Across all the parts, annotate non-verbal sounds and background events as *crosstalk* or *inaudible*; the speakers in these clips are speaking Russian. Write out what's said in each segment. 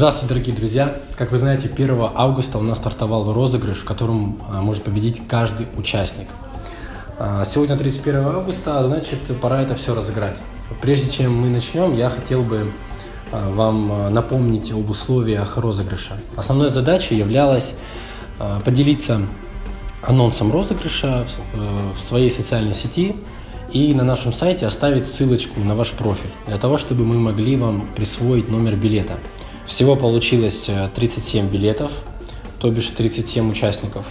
Здравствуйте, дорогие друзья! Как вы знаете, 1 августа у нас стартовал розыгрыш, в котором а, может победить каждый участник. А, сегодня 31 августа, а значит пора это все разыграть. Прежде чем мы начнем, я хотел бы вам напомнить об условиях розыгрыша. Основной задачей являлась поделиться анонсом розыгрыша в своей социальной сети и на нашем сайте оставить ссылочку на ваш профиль, для того, чтобы мы могли вам присвоить номер билета. Всего получилось 37 э, билетов, то бишь 37 участников.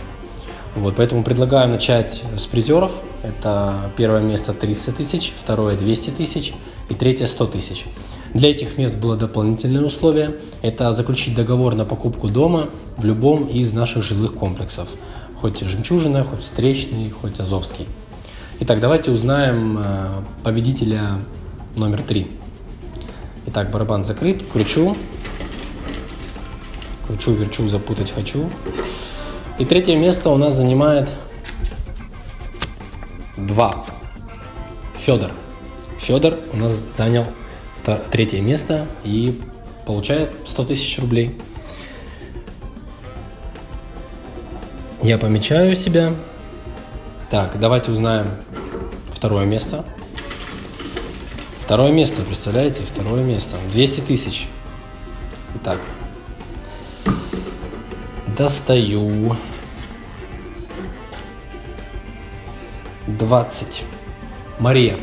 Вот, поэтому предлагаю начать с призеров. Это первое место 300 тысяч, второе 200 тысяч и третье 100 тысяч. Для этих мест было дополнительное условие. Это заключить договор на покупку дома в любом из наших жилых комплексов. Хоть жемчужина, хоть встречный, хоть азовский. Итак, давайте узнаем э, победителя номер три. Итак, барабан закрыт, кручу. Кручу, верчу, запутать хочу. И третье место у нас занимает два. Федор. Федор у нас занял третье место и получает 100 тысяч рублей. Я помечаю себя. Так, давайте узнаем второе место. Второе место, представляете? Второе место. 200 тысяч. Итак, Достаю. 20. Мария.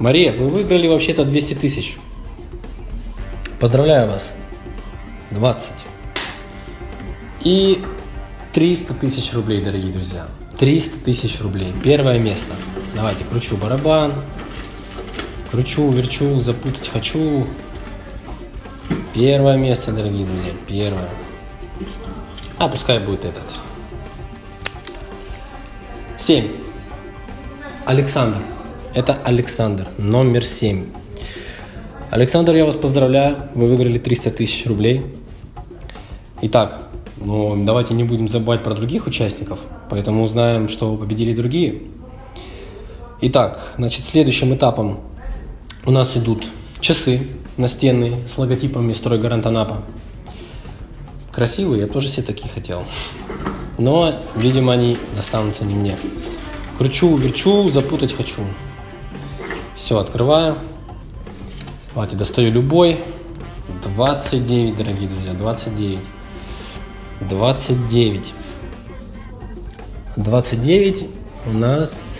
Мария, вы выиграли вообще-то 200 тысяч. Поздравляю вас. 20. И 300 тысяч рублей, дорогие друзья. 300 тысяч рублей. Первое место. Давайте, кручу барабан. Кручу, верчу, запутать хочу. Первое место, дорогие друзья. Первое. А пускай будет этот. 7. Александр. Это Александр, номер 7. Александр, я вас поздравляю, вы выиграли 300 тысяч рублей. Итак, ну, давайте не будем забывать про других участников, поэтому узнаем, что победили другие. Итак, значит, следующим этапом у нас идут часы настенные с логотипами «Стройгарант Анапа». Красивые, я тоже себе такие хотел. Но, видимо, они достанутся не мне. Кручу, верчу, запутать хочу. Все, открываю. Давайте достаю любой. 29, дорогие друзья, 29. 29. 29 у нас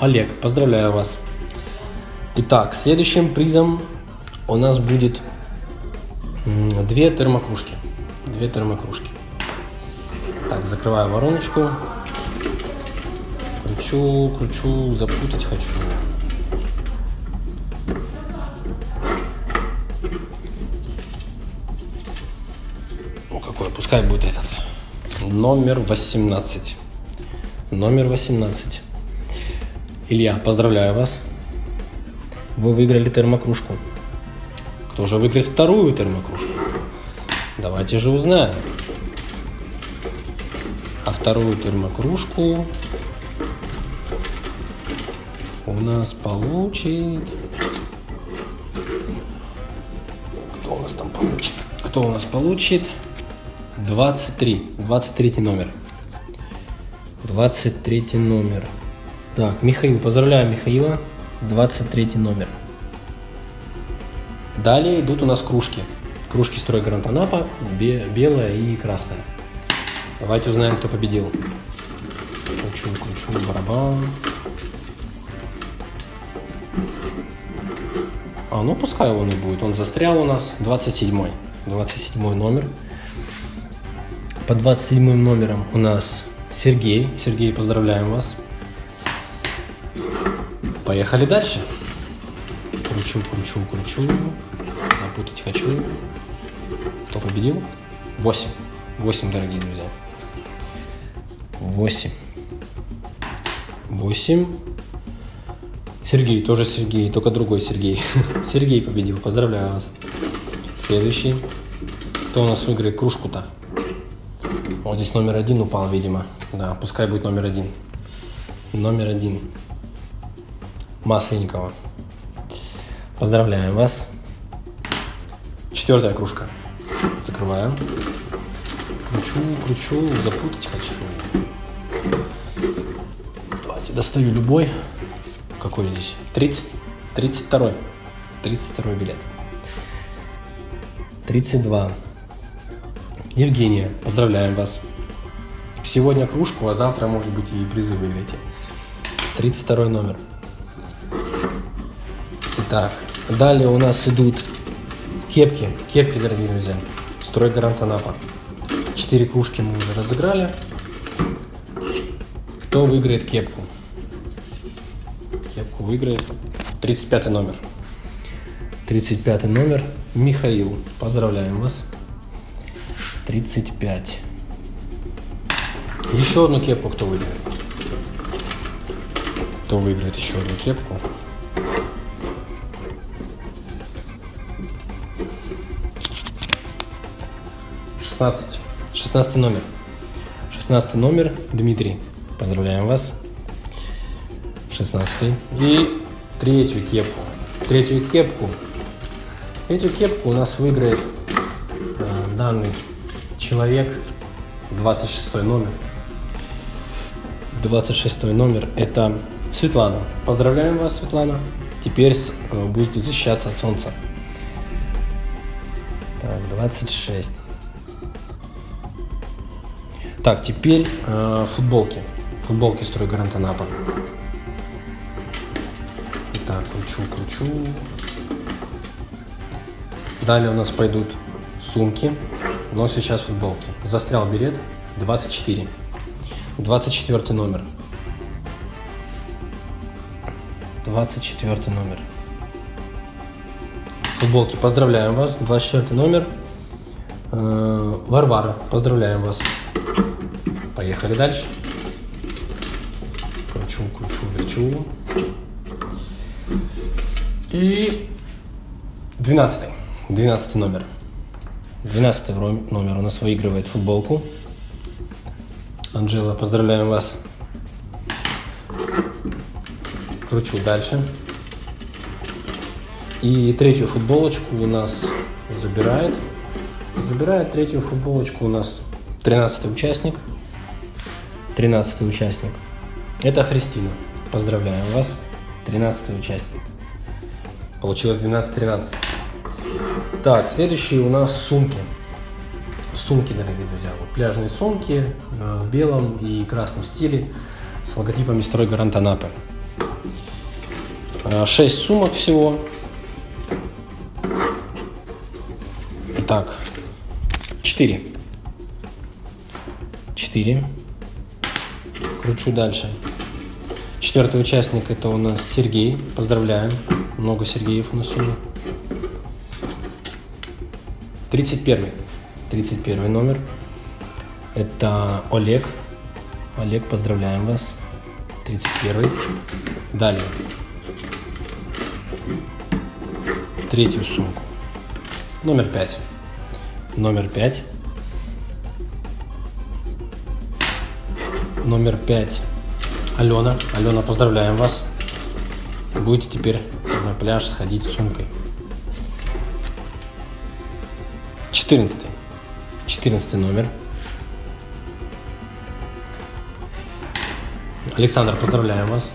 Олег. Поздравляю вас. Итак, следующим призом у нас будет две термокружки. Две термокружки. Так, закрываю вороночку. Кручу, кручу, запутать хочу. Ну, какой, пускай будет этот. Номер 18. Номер 18. Илья, поздравляю вас. Вы выиграли термокружку. Кто же выиграет вторую термокружку? Давайте же узнаем. А вторую термокружку у нас получит... Кто у нас там получит? Кто у нас получит? 23. 23 номер. 23 номер. Так, Михаил, поздравляю Михаила. 23 номер. Далее идут у нас кружки. Кружки строй Гранд Анапа, белая и красная. Давайте узнаем, кто победил. Кручу, кручу, барабан. А, ну пускай он и будет. Он застрял у нас. 27 27 номер. По 27 номерам у нас Сергей. Сергей, поздравляем вас. Поехали дальше. Кручу, кручу, кручу путать хочу. Кто победил? 8. 8, дорогие друзья. 8. 8. Сергей, тоже Сергей, только другой Сергей. *laughs* Сергей победил, поздравляю вас. Следующий. Кто у нас выиграет кружку-то? Вот здесь номер один упал, видимо. Да, пускай будет номер один. Номер один. Масленникова. Поздравляем вас. Четвертая кружка. Закрываем. Кручу, кручу, запутать хочу. Давайте достаю любой. Какой здесь? 30? 32. 32 билет. 32. Евгения, поздравляем вас. Сегодня кружку, а завтра, может быть, и призы выиграете. 32 номер. Итак, далее у нас идут кепки. Кепки, дорогие друзья. Стройгарант Анапа. Четыре кружки мы уже разыграли. Кто выиграет кепку? Кепку выиграет 35 номер. 35 номер Михаил. Поздравляем вас. 35. Еще одну кепку кто выиграет? Кто выиграет еще одну кепку? Шестнадцать. Шестнадцатый номер. Шестнадцатый номер Дмитрий. Поздравляем вас. Шестнадцатый. И третью кепку. Третью кепку. Третью кепку у нас выиграет э, данный человек. 26 номер. 26 номер это Светлана. Поздравляем вас, Светлана. Теперь э, будете защищаться от солнца. Так, 26. Так, теперь э, футболки. Футболки стройгарант Анапа. Итак, кручу, кручу. Далее у нас пойдут сумки, но сейчас футболки. Застрял билет 24. 24 номер. 24 номер. Футболки, поздравляем вас. 24 номер. Э, Варвара, поздравляем вас. Поехали дальше. Кручу, кручу, верчу. И 12. 12 номер. 12 номер у нас выигрывает футболку. Анжела, поздравляем вас. Кручу дальше. И третью футболочку у нас забирает. Забирает третью футболочку у нас 13 участник. 13 участник. Это Христина. Поздравляем вас, 13 участник. Получилось 12-13. Так, следующие у нас сумки. Сумки, дорогие друзья. Вот пляжные сумки э, в белом и красном стиле с логотипами «Стройгарант Анапы». Э, 6 сумок всего. Итак, 4. 4. Кручу дальше. Четвертый участник это у нас Сергей. Поздравляем. Много Сергеев у нас сегодня. 31. 31 номер. Это Олег. Олег, поздравляем вас. 31. Далее. Третью сумку. Номер 5. Номер 5. Номер 5. Алена. Алена, поздравляем вас. Будете теперь на пляж сходить с сумкой. 14. 14 номер. Александр, поздравляем вас.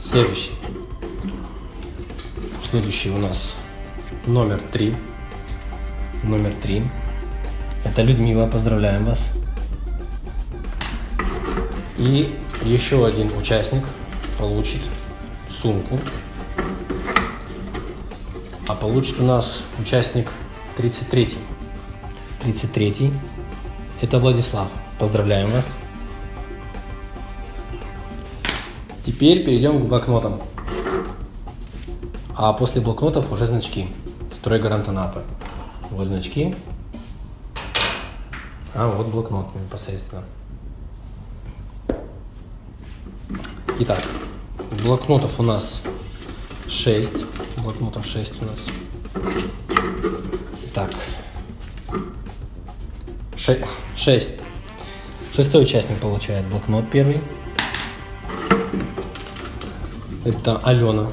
Следующий. Следующий у нас номер три. Номер три. Это Людмила, поздравляем вас. И еще один участник получит сумку а получит у нас участник 33. 33. Это Владислав. Поздравляем вас. Теперь перейдем к блокнотам. А после блокнотов уже значки. Строй гарант Анапы. Вот значки. А вот блокнот непосредственно. Итак, блокнотов у нас 6 блокнотов 6 у нас. Так. 6. 6. Шестой участник получает блокнот первый. Это Алена.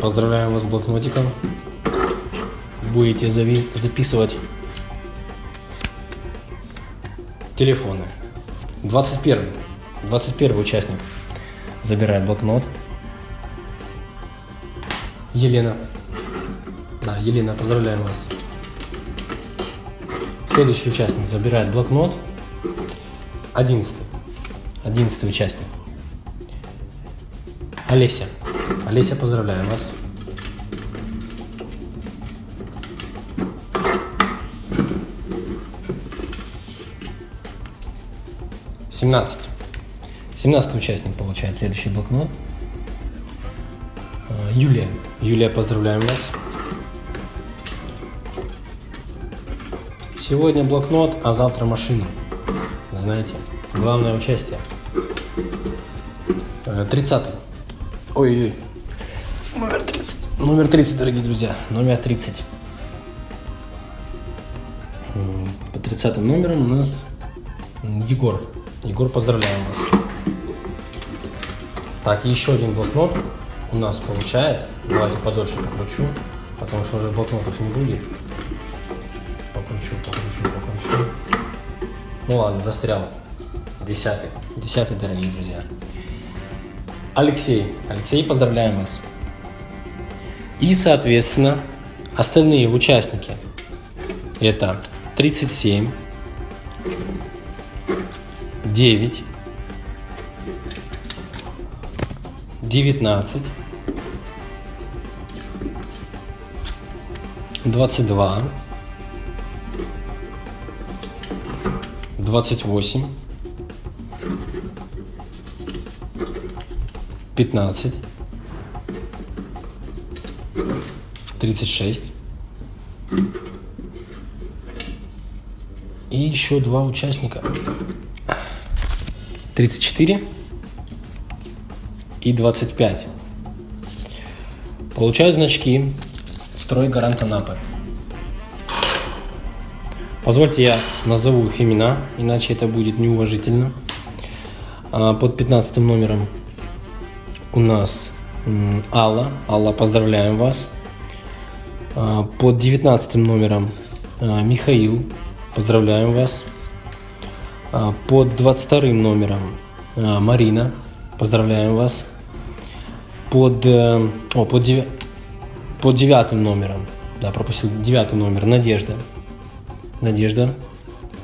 Поздравляем вас с блокнотиком. будете записывать телефоны. 21. 21 участник забирает блокнот. Елена. Да, Елена, поздравляем вас. Следующий участник забирает блокнот. Одиннадцатый. Одиннадцатый участник. Олеся. Олеся, поздравляем вас. Семнадцать. Семнадцатый участник получает следующий блокнот. А, Юлия. Юлия, поздравляем вас. Сегодня блокнот, а завтра машина. Знаете, главное участие. 30. Э, Ой-ой-ой. Номер 30. Номер 30, дорогие друзья. Номер 30. По 30 номером у нас Егор. Егор, поздравляем вас. Так, еще один блокнот у нас получает. Давайте подольше покручу, потому что уже блокнотов не будет. Покручу, покручу, покручу. Ну ладно, застрял. Десятый. Десятый, дорогие друзья. Алексей. Алексей, поздравляем вас. И, соответственно, остальные участники. Это 37, 9, 19, 22, 28, 15, 36 и еще два участника 34 и 25 получаю значки строй гарант Анапы позвольте я назову их имена иначе это будет неуважительно а, под 15 номером у нас Алла. Алла, поздравляем вас. А, под 19 номером а, Михаил, поздравляем вас. А, под 22 номером Марина, поздравляем вас. Под, э, о, под, 9, под 9 номером, да, пропустил 9 номер, Надежда. Надежда,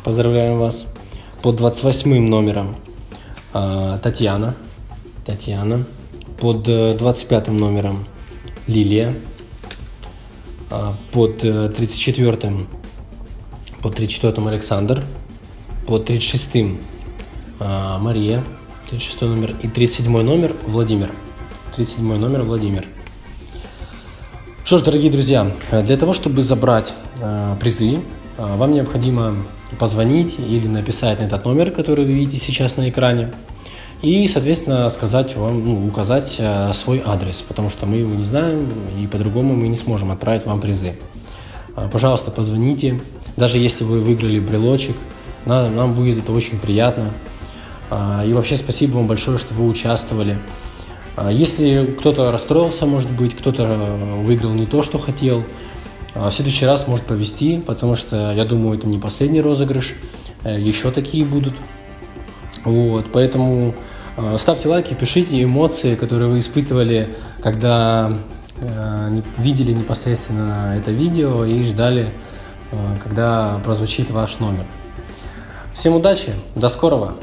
поздравляем вас. Под 28 номером Татьяна. Татьяна под 25 э, номером Лилия, а, под 34 э, под 34 Александр, под 36 а, Мария, 36 номер и 37 номер Владимир. 37 номер Владимир. Что ж, дорогие друзья, для того, чтобы забрать э, призы, э, вам необходимо позвонить или написать на этот номер, который вы видите сейчас на экране и, соответственно, сказать вам, ну, указать э, свой адрес, потому что мы его не знаем, и по-другому мы не сможем отправить вам призы. Пожалуйста, позвоните, даже если вы выиграли брелочек, нам, нам будет это очень приятно. Э, и вообще спасибо вам большое, что вы участвовали. Э, если кто-то расстроился, может быть, кто-то выиграл не то, что хотел, э, в следующий раз может повезти, потому что, я думаю, это не последний розыгрыш, э, еще такие будут. Вот, поэтому ставьте лайки, пишите эмоции, которые вы испытывали, когда э, видели непосредственно это видео и ждали, э, когда прозвучит ваш номер. Всем удачи, до скорого!